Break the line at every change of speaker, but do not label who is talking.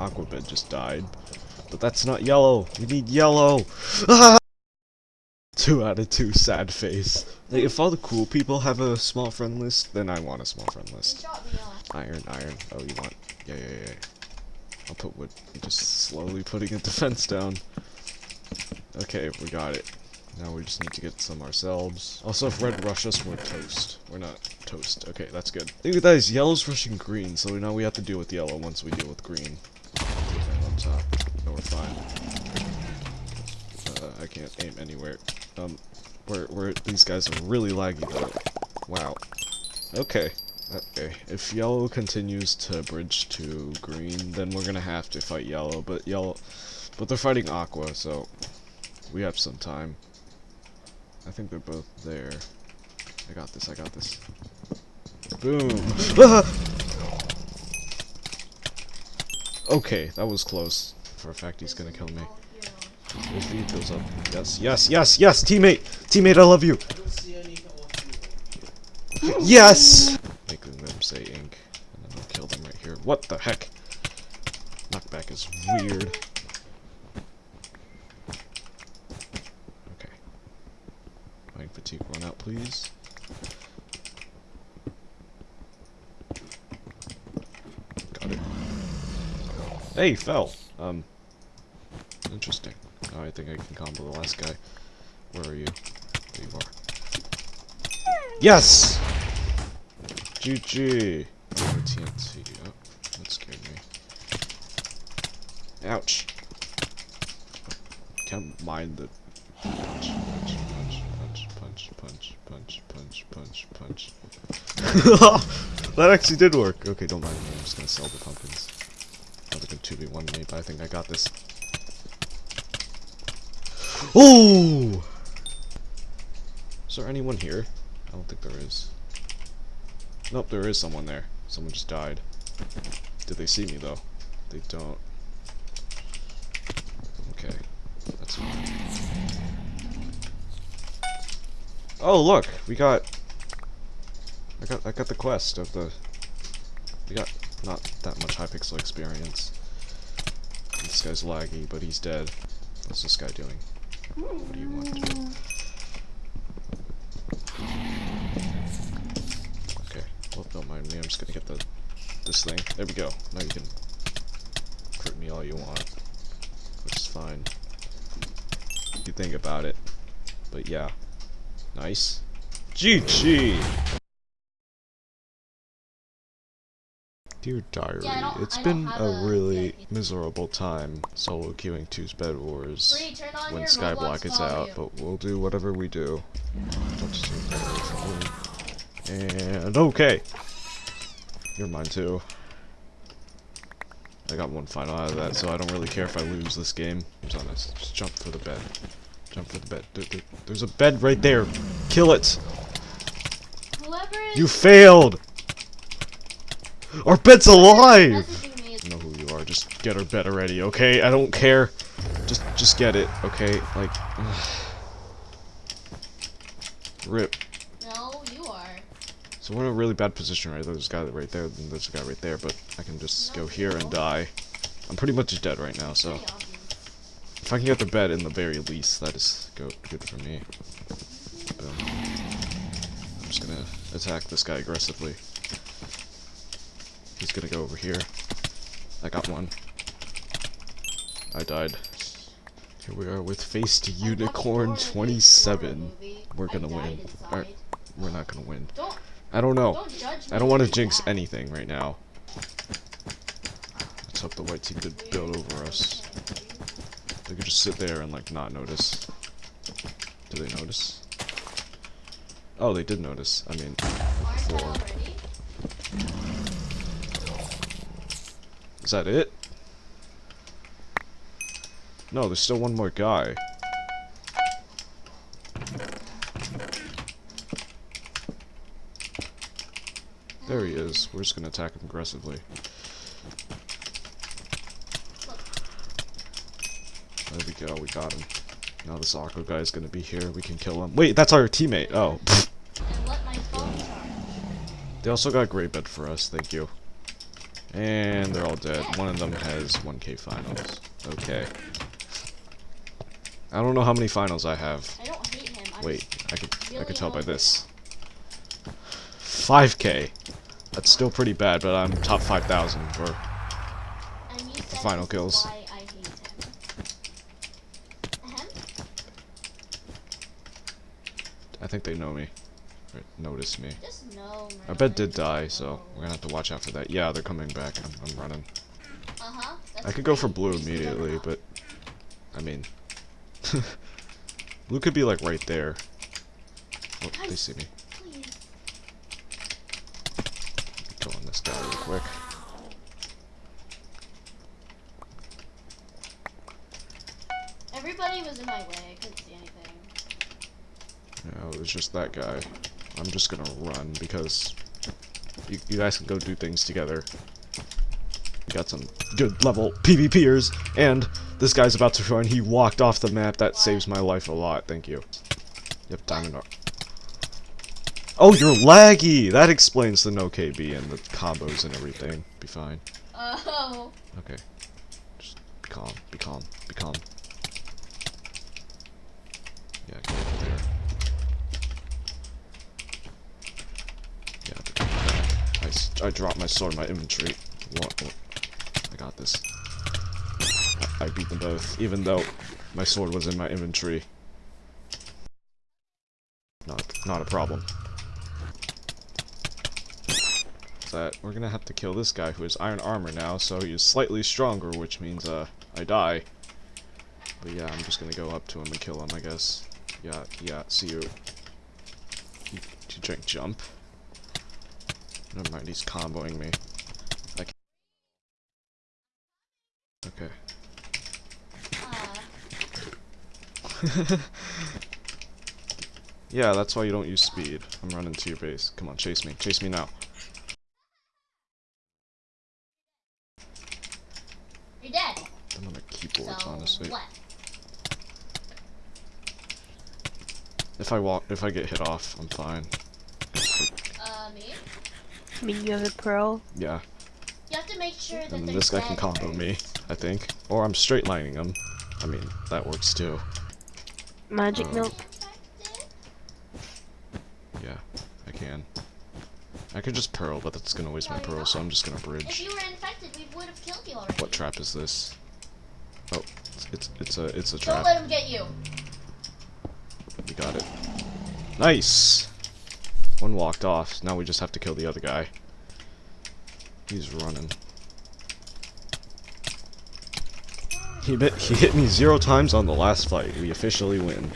Aquabed just died. But that's not yellow. We need yellow. Ah! Two out of two, sad face. Like, if all the cool people have a small friend list, then I want a small friend list. Iron, iron. Oh, you want? Yeah, yeah, yeah. I'll put wood. I'm just slowly putting a defense down. Okay, we got it. Now we just need to get some ourselves. Also, if red rush us, we're toast. We're not toast. Okay, that's good. Look at that, is yellow's rushing green, so now we have to deal with yellow once we deal with green. Top. No, we're fine. Uh, I can't aim anywhere. Um, where, where, these guys are really laggy though. Wow. Okay. Okay, if yellow continues to bridge to green, then we're gonna have to fight yellow, but yellow, but they're fighting aqua, so we have some time. I think they're both there. I got this, I got this. Boom! Ah! Okay, that was close. For a fact, he's gonna kill me. His speed goes up. Yes, yes, yes, yes! Teammate! Teammate, I love you! Yes! Making them say ink. And then I'll kill them right here. What the heck? Knockback is weird. Okay. Mining fatigue run out, please. Hey, fell. Um, interesting. Oh, I think I can combo the last guy. Where are you? There you are. Yes! GG. Oh, TNT. Oh, that scared me. Ouch. Can't mind the punch, punch, punch, punch, punch, punch, punch, punch, punch, punch. that actually did work. Okay, don't mind me. I'm just gonna sell the pumpkins. They 2v1 me, but I think I got this. Oh! Is there anyone here? I don't think there is. Nope, there is someone there. Someone just died. Did they see me, though? They don't. Okay. That's fine. Oh, look! We got... I got I got the quest of the... We got not that much Hypixel experience. This guy's laggy, but he's dead. What's this guy doing? What do you want to do? Okay. Well, don't mind me. I'm just gonna get the this thing. There we go. Now you can crit me all you want, which is fine. You think about it. But yeah, nice. GG. Dear Diary,
Yeah,
it's been a really miserable time solo queuing 2's Bed Wars
on
when Skyblock is out,
volume.
but we'll do whatever we do. Don't just take that away from me. And okay. You're mine too. I got one final out of that, so I don't really care if I lose this game. I'm honest. Just jump for the bed. Jump for the bed. There- there- there's a bed right there. Kill it. You failed. Our bed's alive.
messaging me is
I know who you are. Just get our bed already, okay? I don't care. Just, just get it, okay? Like, rip.
no, you are.
So we're in a really bad position, right? There's a guy right there, and there's a guy right there, but I can just go here and die. I'm pretty much dead right now, so if I can get the bed in the very least, that is go good for me. Mm-hmm. Boom. I'm just gonna attack this guy aggressively. He's gonna go over here. I got one. I died. Here we are with Face to Unicorn 27. We're gonna win. We're not gonna win. I don't know. I don't want to jinx anything right now. Let's hope the white team could build over us. They could just sit there and like not notice. Do they notice? Oh, they did notice. I mean, before. Is that it? No, there's still one more guy. There he is. We're just gonna attack him aggressively. There we go, we got him. Now this Aqua guy is gonna be here, we can kill him. Wait, that's our teammate! Oh.
And let my phone charge.
They also got great bed for us, thank you. And they're all dead. One of them has 1k finals. Okay. I don't know how many finals I have.
I don't hate him. I'm
Wait, I could I
really
could tell by this. 5k. That's still pretty bad, but I'm top 5,000 for
said
final kills.
Why I hate him. Ahem.
I think they know me. Notice me. I bet did die, so we're gonna have to watch out for that. Yeah, they're coming back. I'm, I'm running.
Uh-huh.
I could go for blue
Just give them
immediately, but I mean, blue could be like right there. Oh, they see me. Go on this guy real quick.
Everybody was in my way. I couldn't see anything.
Yeah, it was just that guy. I'm just gonna run because you, you guys can go do things together. We got some good level PvPers, and this guy's about to run. He walked off the map. That saves my life a lot. Thank you. Yep, diamond Oh, you're laggy! That explains the no KB and the combos and everything. Be fine.
Oh.
Okay. Just be calm, be calm, be calm. Yeah, they're coming back. I, dropped my sword in my inventory. What, what? I got this. I, I beat them both, even though my sword was in my inventory. Not, not a problem. that we're gonna have to kill this guy who has iron armor now, so he's slightly stronger, which means uh I die. But yeah, I'm just gonna go up to him and kill him, I guess. Yeah, yeah, see you. You, you drink jump. Never mind, he's comboing me. Okay. Yeah, that's why you don't use speed. I'm running to your base. Come on, chase me. Chase me now.
you're dead.
I'm on the keyboards,
so
honestly.
what?
If I walk, if I get hit off, I'm fine.
Me?
I mean, you have a pearl.
Yeah,
You have to make sure that
and this guy can combo
first.
me, I think. Or I'm straight lining him. I mean, that works too.
Magic
Um,
milk.
Yeah, I can. I could just pearl, but that's gonna waste my pearl, so. I'm just gonna bridge.
If you were infected, we would have killed you already.
What trap is this? Oh, it's it's a it's a trap.
Don't let him get you.
We got it. Nice. One walked off. Now we just have to kill the other guy. He's running. He bit, he hit me zero times on the last fight. We officially win.